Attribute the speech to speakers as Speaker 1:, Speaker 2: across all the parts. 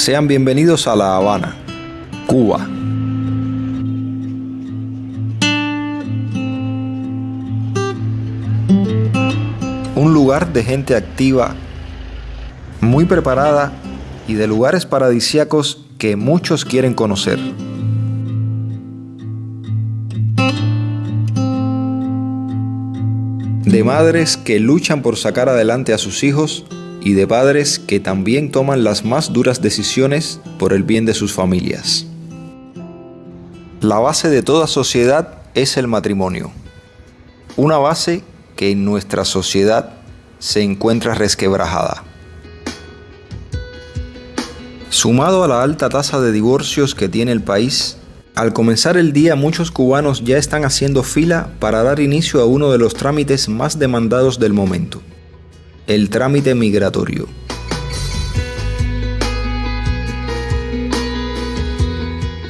Speaker 1: Sean bienvenidos a La Habana, Cuba. Un lugar de gente activa, muy preparada y de lugares paradisíacos que muchos quieren conocer. De madres que luchan por sacar adelante a sus hijos y de padres que también toman las más duras decisiones por el bien de sus familias. La base de toda sociedad es el matrimonio. Una base que en nuestra sociedad se encuentra resquebrajada. Sumado a la alta tasa de divorcios que tiene el país, al comenzar el día muchos cubanos ya están haciendo fila para dar inicio a uno de los trámites más demandados del momento, el trámite migratorio.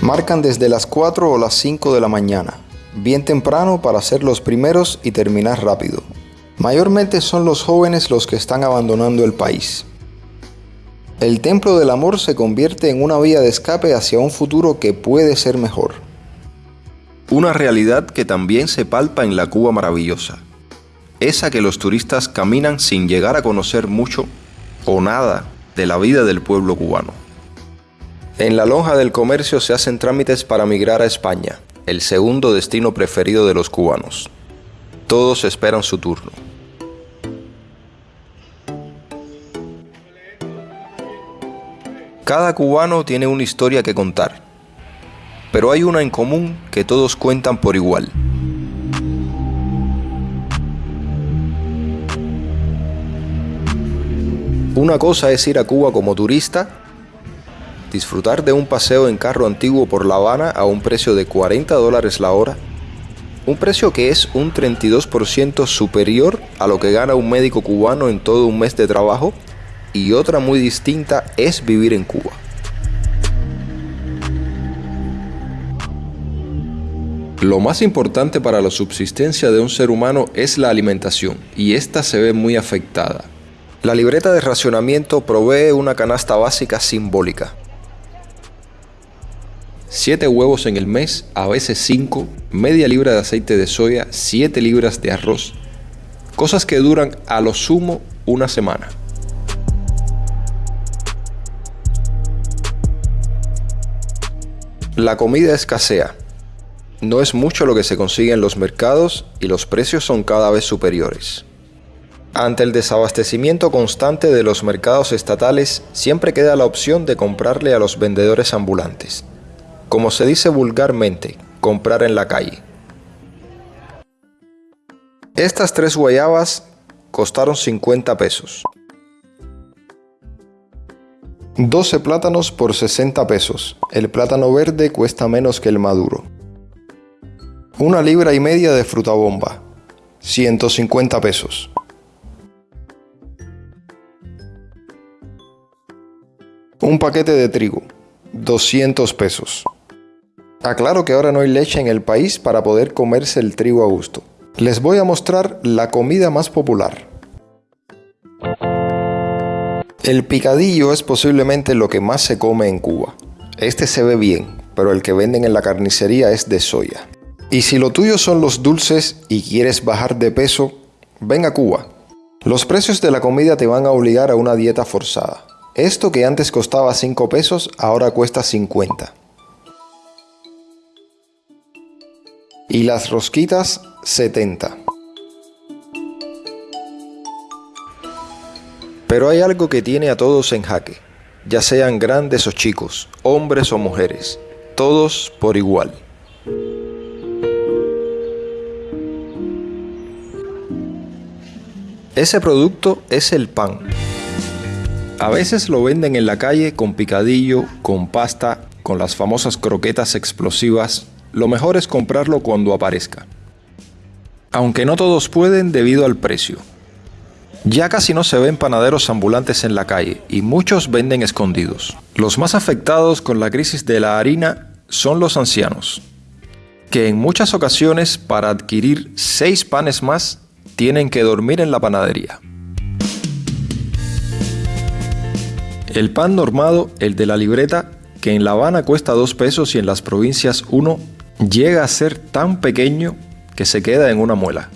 Speaker 1: Marcan desde las 4 o las 5 de la mañana, bien temprano para ser los primeros y terminar rápido. Mayormente son los jóvenes los que están abandonando el país. El templo del amor se convierte en una vía de escape hacia un futuro que puede ser mejor. Una realidad que también se palpa en la Cuba maravillosa, esa que los turistas caminan sin llegar a conocer mucho o nada de la vida del pueblo cubano. En la lonja del comercio se hacen trámites para migrar a España, el segundo destino preferido de los cubanos. Todos esperan su turno. Cada cubano tiene una historia que contar, pero hay una en común que todos cuentan por igual. Una cosa es ir a Cuba como turista, disfrutar de un paseo en carro antiguo por La Habana a un precio de 40 dólares la hora, un precio que es un 32% superior a lo que gana un médico cubano en todo un mes de trabajo, y otra muy distinta es vivir en Cuba. Lo más importante para la subsistencia de un ser humano es la alimentación, y esta se ve muy afectada. La libreta de racionamiento provee una canasta básica simbólica. Siete huevos en el mes, a veces cinco, media libra de aceite de soya, siete libras de arroz. Cosas que duran a lo sumo una semana. La comida escasea. No es mucho lo que se consigue en los mercados y los precios son cada vez superiores. Ante el desabastecimiento constante de los mercados estatales, siempre queda la opción de comprarle a los vendedores ambulantes. Como se dice vulgarmente, comprar en la calle. Estas tres guayabas costaron 50 pesos. 12 plátanos por 60 pesos. El plátano verde cuesta menos que el maduro. Una libra y media de fruta bomba. 150 pesos. Un paquete de trigo, 200 pesos. Aclaro que ahora no hay leche en el país para poder comerse el trigo a gusto. Les voy a mostrar la comida más popular. El picadillo es posiblemente lo que más se come en Cuba. Este se ve bien, pero el que venden en la carnicería es de soya. Y si lo tuyo son los dulces y quieres bajar de peso, ven a Cuba. Los precios de la comida te van a obligar a una dieta forzada. Esto que antes costaba 5 pesos, ahora cuesta 50. Y las rosquitas, 70. Pero hay algo que tiene a todos en jaque, ya sean grandes o chicos, hombres o mujeres, todos por igual. Ese producto es el pan. A veces lo venden en la calle con picadillo, con pasta, con las famosas croquetas explosivas. Lo mejor es comprarlo cuando aparezca. Aunque no todos pueden debido al precio. Ya casi no se ven panaderos ambulantes en la calle y muchos venden escondidos. Los más afectados con la crisis de la harina son los ancianos, que en muchas ocasiones para adquirir seis panes más tienen que dormir en la panadería. El pan normado, el de la libreta, que en La Habana cuesta 2 pesos y en las provincias 1, llega a ser tan pequeño que se queda en una muela.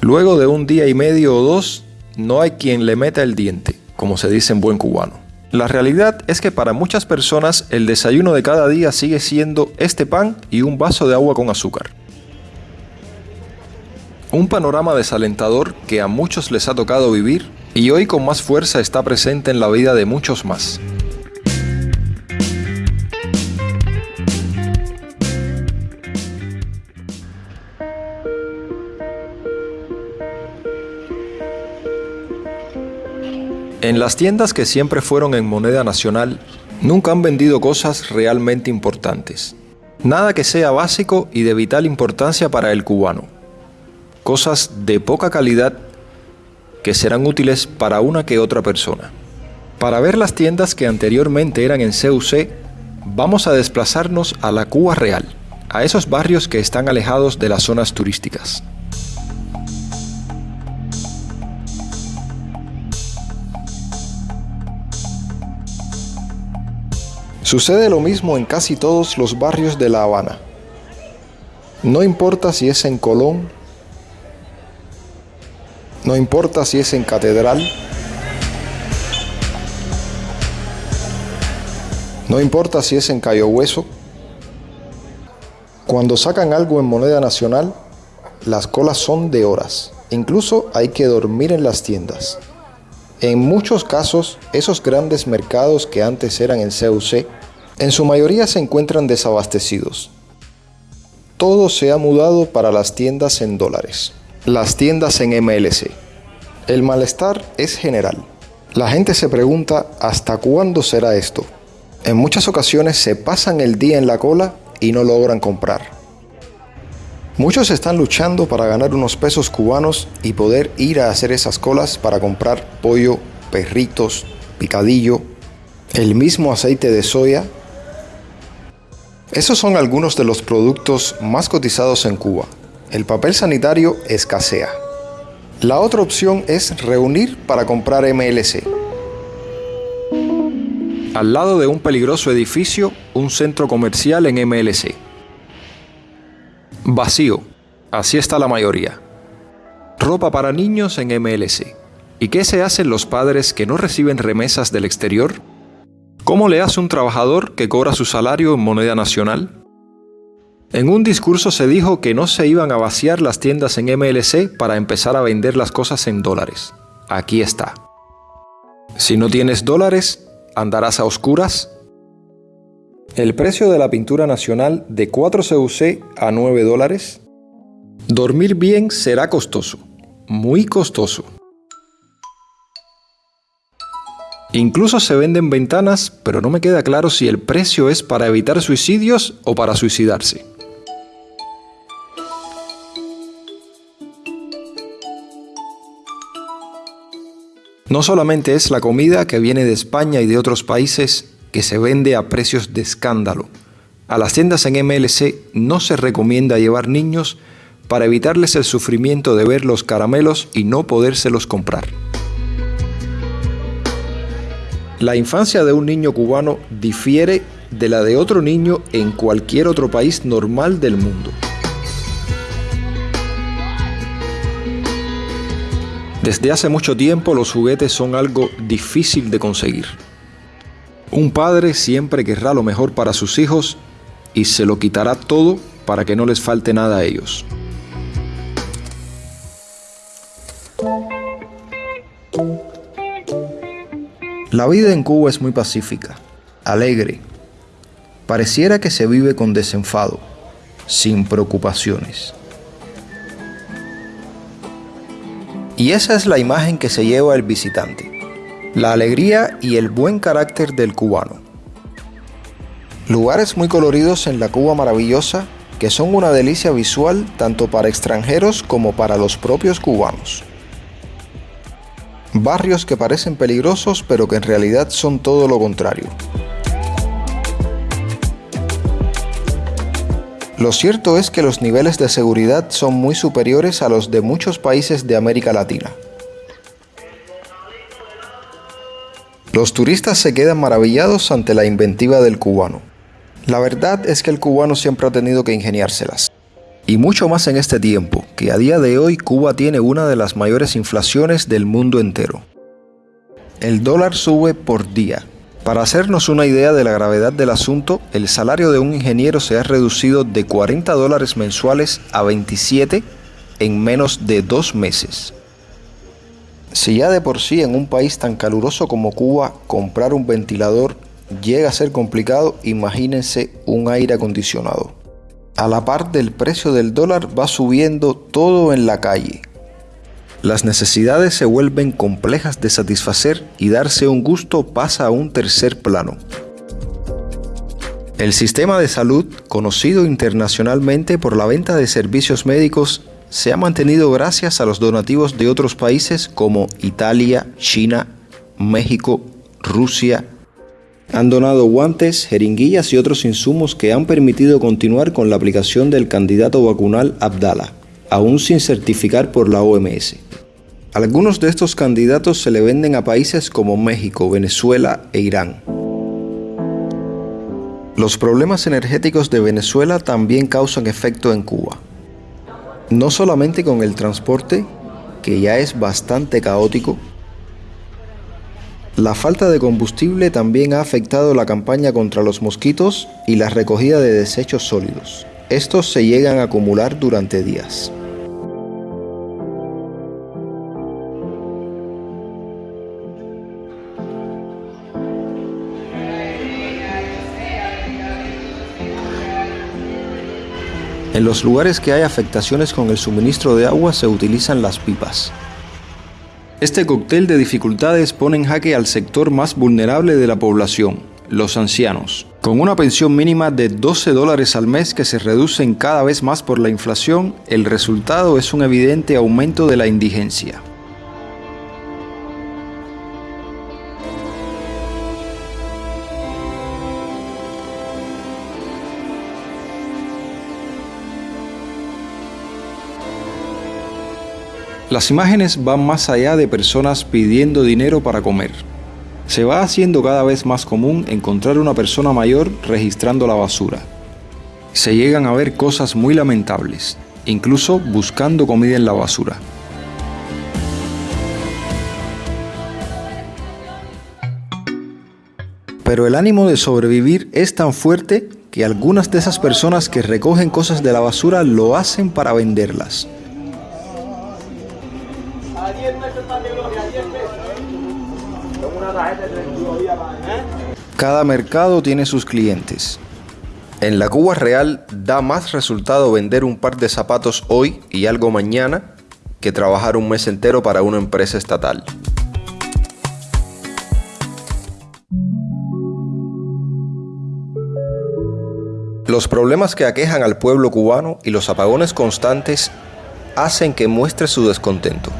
Speaker 1: Luego de un día y medio o dos, no hay quien le meta el diente, como se dice en buen cubano. La realidad es que para muchas personas el desayuno de cada día sigue siendo este pan y un vaso de agua con azúcar. Un panorama desalentador que a muchos les ha tocado vivir y hoy con más fuerza está presente en la vida de muchos más. En las tiendas que siempre fueron en moneda nacional, nunca han vendido cosas realmente importantes. Nada que sea básico y de vital importancia para el cubano. Cosas de poca calidad que serán útiles para una que otra persona. Para ver las tiendas que anteriormente eran en CUC, vamos a desplazarnos a la Cuba real, a esos barrios que están alejados de las zonas turísticas. Sucede lo mismo en casi todos los barrios de La Habana. No importa si es en Colón, no importa si es en Catedral, no importa si es en Cayo Hueso, cuando sacan algo en moneda nacional, las colas son de horas. Incluso hay que dormir en las tiendas. En muchos casos, esos grandes mercados que antes eran en CUC, en su mayoría se encuentran desabastecidos. Todo se ha mudado para las tiendas en dólares, las tiendas en MLC. El malestar es general. La gente se pregunta hasta cuándo será esto. En muchas ocasiones se pasan el día en la cola y no logran comprar. Muchos están luchando para ganar unos pesos cubanos y poder ir a hacer esas colas para comprar pollo, perritos, picadillo, el mismo aceite de soya. Esos son algunos de los productos más cotizados en Cuba. El papel sanitario escasea. La otra opción es reunir para comprar MLC. Al lado de un peligroso edificio, un centro comercial en MLC. Vacío. Así está la mayoría. Ropa para niños en MLC. ¿Y qué se hacen los padres que no reciben remesas del exterior? ¿Cómo le hace un trabajador que cobra su salario en moneda nacional? En un discurso se dijo que no se iban a vaciar las tiendas en MLC para empezar a vender las cosas en dólares. Aquí está. Si no tienes dólares, andarás a oscuras el precio de la pintura nacional de 4 CUC a 9 dólares. Dormir bien será costoso, muy costoso. Incluso se venden ventanas, pero no me queda claro si el precio es para evitar suicidios o para suicidarse. No solamente es la comida que viene de España y de otros países que se vende a precios de escándalo. A las tiendas en MLC no se recomienda llevar niños para evitarles el sufrimiento de ver los caramelos y no podérselos comprar. La infancia de un niño cubano difiere de la de otro niño en cualquier otro país normal del mundo. Desde hace mucho tiempo los juguetes son algo difícil de conseguir. Un padre siempre querrá lo mejor para sus hijos y se lo quitará todo para que no les falte nada a ellos. La vida en Cuba es muy pacífica, alegre. Pareciera que se vive con desenfado, sin preocupaciones. Y esa es la imagen que se lleva el visitante la alegría y el buen carácter del cubano. Lugares muy coloridos en la Cuba maravillosa que son una delicia visual tanto para extranjeros como para los propios cubanos. Barrios que parecen peligrosos pero que en realidad son todo lo contrario. Lo cierto es que los niveles de seguridad son muy superiores a los de muchos países de América Latina. Los turistas se quedan maravillados ante la inventiva del cubano. La verdad es que el cubano siempre ha tenido que ingeniárselas. Y mucho más en este tiempo, que a día de hoy Cuba tiene una de las mayores inflaciones del mundo entero. El dólar sube por día. Para hacernos una idea de la gravedad del asunto, el salario de un ingeniero se ha reducido de 40 dólares mensuales a 27 en menos de dos meses. Si ya de por sí en un país tan caluroso como Cuba comprar un ventilador llega a ser complicado, imagínense un aire acondicionado. A la par del precio del dólar va subiendo todo en la calle. Las necesidades se vuelven complejas de satisfacer y darse un gusto pasa a un tercer plano. El sistema de salud, conocido internacionalmente por la venta de servicios médicos, se ha mantenido gracias a los donativos de otros países como Italia, China, México, Rusia. Han donado guantes, jeringuillas y otros insumos que han permitido continuar con la aplicación del candidato vacunal Abdala, aún sin certificar por la OMS. Algunos de estos candidatos se le venden a países como México, Venezuela e Irán. Los problemas energéticos de Venezuela también causan efecto en Cuba no solamente con el transporte, que ya es bastante caótico, la falta de combustible también ha afectado la campaña contra los mosquitos y la recogida de desechos sólidos. Estos se llegan a acumular durante días. En los lugares que hay afectaciones con el suministro de agua se utilizan las pipas. Este cóctel de dificultades pone en jaque al sector más vulnerable de la población, los ancianos. Con una pensión mínima de 12 dólares al mes que se reducen cada vez más por la inflación, el resultado es un evidente aumento de la indigencia. Las imágenes van más allá de personas pidiendo dinero para comer. Se va haciendo cada vez más común encontrar una persona mayor registrando la basura. Se llegan a ver cosas muy lamentables, incluso buscando comida en la basura. Pero el ánimo de sobrevivir es tan fuerte que algunas de esas personas que recogen cosas de la basura lo hacen para venderlas. Cada mercado tiene sus clientes. En la Cuba real da más resultado vender un par de zapatos hoy y algo mañana que trabajar un mes entero para una empresa estatal. Los problemas que aquejan al pueblo cubano y los apagones constantes hacen que muestre su descontento.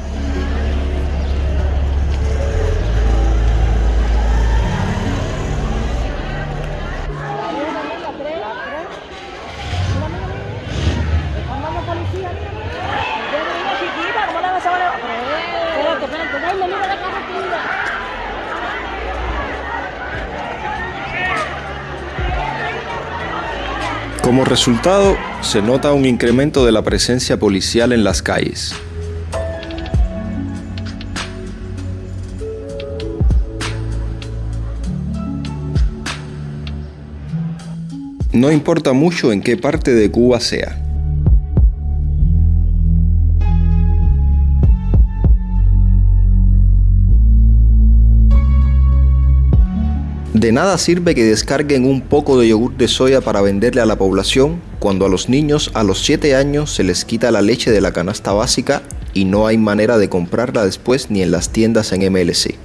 Speaker 1: Resultado, se nota un incremento de la presencia policial en las calles. No importa mucho en qué parte de Cuba sea. De nada sirve que descarguen un poco de yogur de soya para venderle a la población cuando a los niños a los 7 años se les quita la leche de la canasta básica y no hay manera de comprarla después ni en las tiendas en MLC.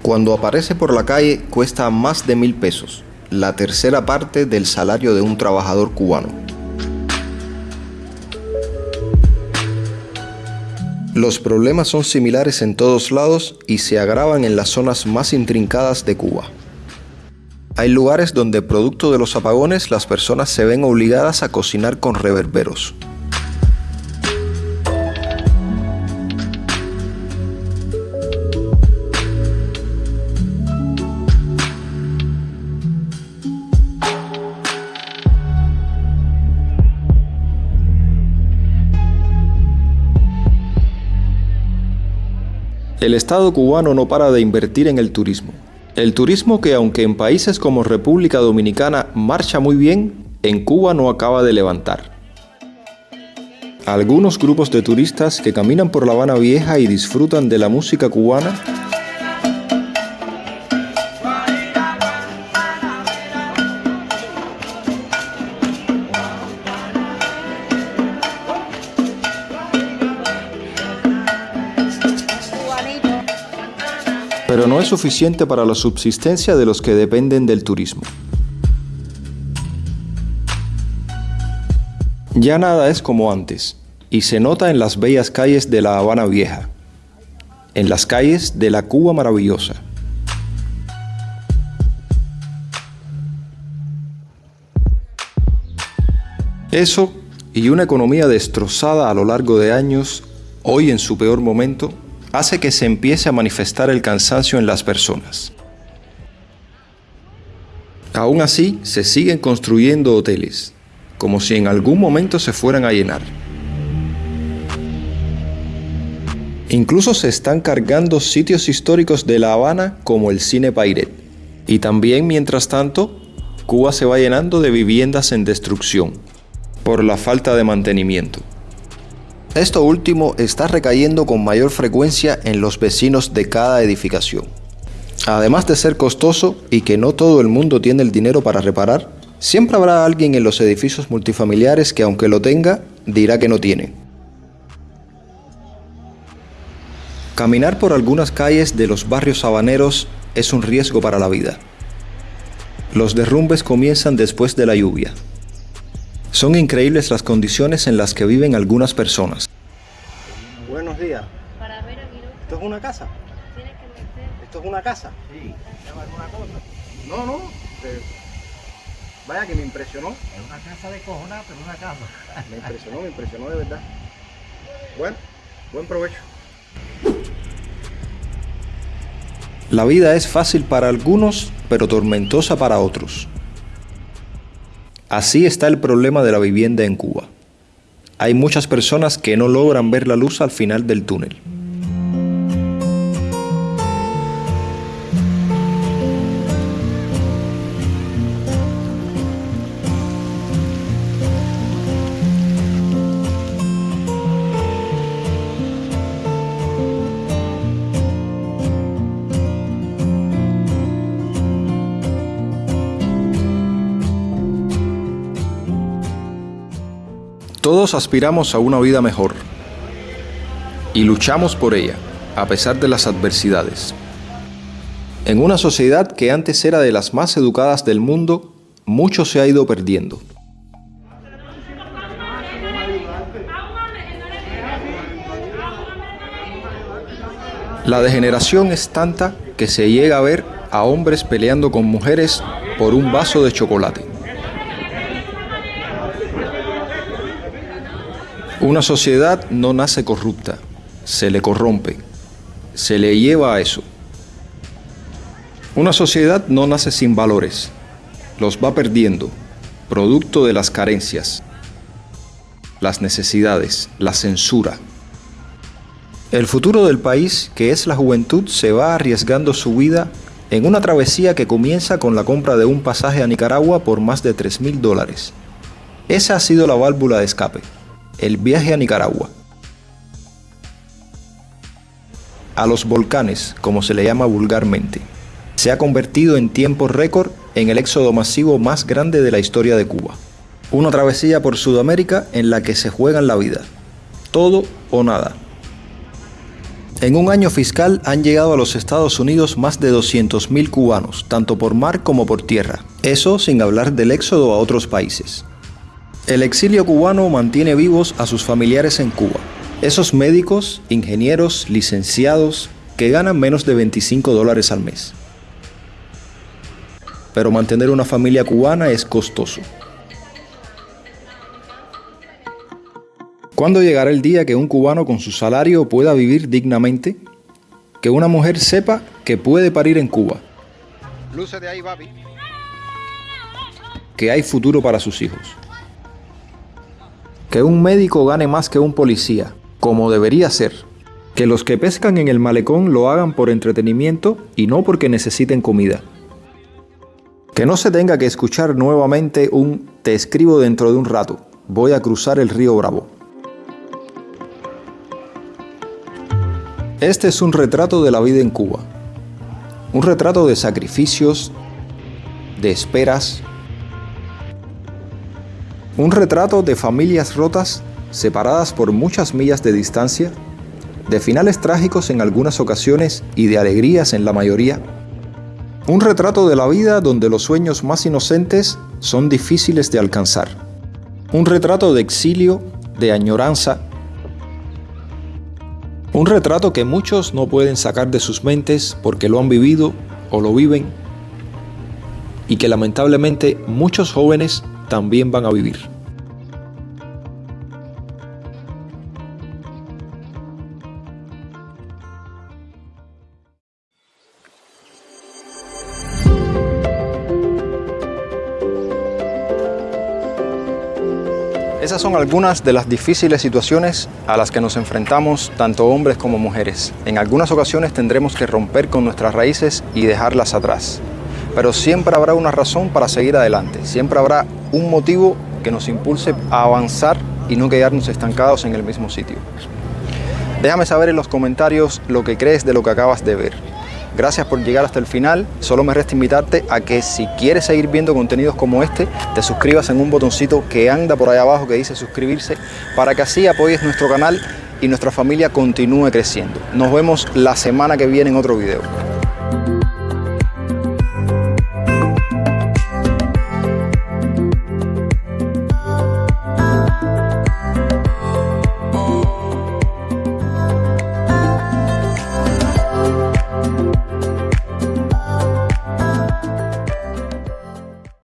Speaker 1: Cuando aparece por la calle cuesta más de mil pesos, la tercera parte del salario de un trabajador cubano. Los problemas son similares en todos lados y se agravan en las zonas más intrincadas de Cuba. Hay lugares donde producto de los apagones las personas se ven obligadas a cocinar con reverberos. El Estado cubano no para de invertir en el turismo. El turismo que aunque en países como República Dominicana marcha muy bien, en Cuba no acaba de levantar. Algunos grupos de turistas que caminan por La Habana Vieja y disfrutan de la música cubana es suficiente para la subsistencia de los que dependen del turismo. Ya nada es como antes, y se nota en las bellas calles de La Habana Vieja, en las calles de la Cuba maravillosa. Eso y una economía destrozada a lo largo de años, hoy en su peor momento, hace que se empiece a manifestar el cansancio en las personas. Aún así, se siguen construyendo hoteles, como si en algún momento se fueran a llenar. Incluso se están cargando sitios históricos de La Habana como el Cine Pairet. Y también, mientras tanto, Cuba se va llenando de viviendas en destrucción por la falta de mantenimiento. Esto último está recayendo con mayor frecuencia en los vecinos de cada edificación. Además de ser costoso y que no todo el mundo tiene el dinero para reparar, siempre habrá alguien en los edificios multifamiliares que aunque lo tenga, dirá que no tiene. Caminar por algunas calles de los barrios habaneros es un riesgo para la vida. Los derrumbes comienzan después de la lluvia, son increíbles las condiciones en las que viven algunas personas.
Speaker 2: Buenos días. Para ver aquí, ¿Esto es una casa? Tienes que meter. ¿Esto es una casa? Sí. alguna cosa? No, no. Eh, vaya que me impresionó.
Speaker 3: Es una casa de cojones, pero una casa.
Speaker 2: Me impresionó, me impresionó de verdad. Bueno, buen provecho.
Speaker 1: La vida es fácil para algunos, pero tormentosa para otros. Así está el problema de la vivienda en Cuba. Hay muchas personas que no logran ver la luz al final del túnel. Todos aspiramos a una vida mejor y luchamos por ella, a pesar de las adversidades. En una sociedad que antes era de las más educadas del mundo, mucho se ha ido perdiendo. La degeneración es tanta que se llega a ver a hombres peleando con mujeres por un vaso de chocolate. Una sociedad no nace corrupta, se le corrompe, se le lleva a eso. Una sociedad no nace sin valores, los va perdiendo, producto de las carencias, las necesidades, la censura. El futuro del país, que es la juventud, se va arriesgando su vida en una travesía que comienza con la compra de un pasaje a Nicaragua por más de 3 mil dólares. Esa ha sido la válvula de escape el viaje a Nicaragua. A los volcanes, como se le llama vulgarmente, se ha convertido en tiempo récord en el éxodo masivo más grande de la historia de Cuba. Una travesía por Sudamérica en la que se juegan la vida. Todo o nada. En un año fiscal han llegado a los Estados Unidos más de 200.000 cubanos, tanto por mar como por tierra. Eso sin hablar del éxodo a otros países. El exilio cubano mantiene vivos a sus familiares en Cuba. Esos médicos, ingenieros, licenciados, que ganan menos de 25 dólares al mes. Pero mantener una familia cubana es costoso. ¿Cuándo llegará el día que un cubano con su salario pueda vivir dignamente? Que una mujer sepa que puede parir en Cuba.
Speaker 2: Luce de ahí, papi.
Speaker 1: Que hay futuro para sus hijos que un médico gane más que un policía, como debería ser, Que los que pescan en el malecón lo hagan por entretenimiento y no porque necesiten comida. Que no se tenga que escuchar nuevamente un te escribo dentro de un rato, voy a cruzar el río Bravo. Este es un retrato de la vida en Cuba. Un retrato de sacrificios, de esperas. Un retrato de familias rotas, separadas por muchas millas de distancia, de finales trágicos en algunas ocasiones y de alegrías en la mayoría. Un retrato de la vida donde los sueños más inocentes son difíciles de alcanzar. Un retrato de exilio, de añoranza, un retrato que muchos no pueden sacar de sus mentes porque lo han vivido o lo viven y que lamentablemente muchos jóvenes también van a vivir. Esas son algunas de las difíciles situaciones a las que nos enfrentamos tanto hombres como mujeres. En algunas ocasiones tendremos que romper con nuestras raíces y dejarlas atrás. Pero siempre habrá una razón para seguir adelante, siempre habrá un motivo que nos impulse a avanzar y no quedarnos estancados en el mismo sitio. Déjame saber en los comentarios lo que crees de lo que acabas de ver. Gracias por llegar hasta el final. Solo me resta invitarte a que si quieres seguir viendo contenidos como este, te suscribas en un botoncito que anda por ahí abajo que dice suscribirse para que así apoyes nuestro canal y nuestra familia continúe creciendo. Nos vemos la semana que viene en otro video.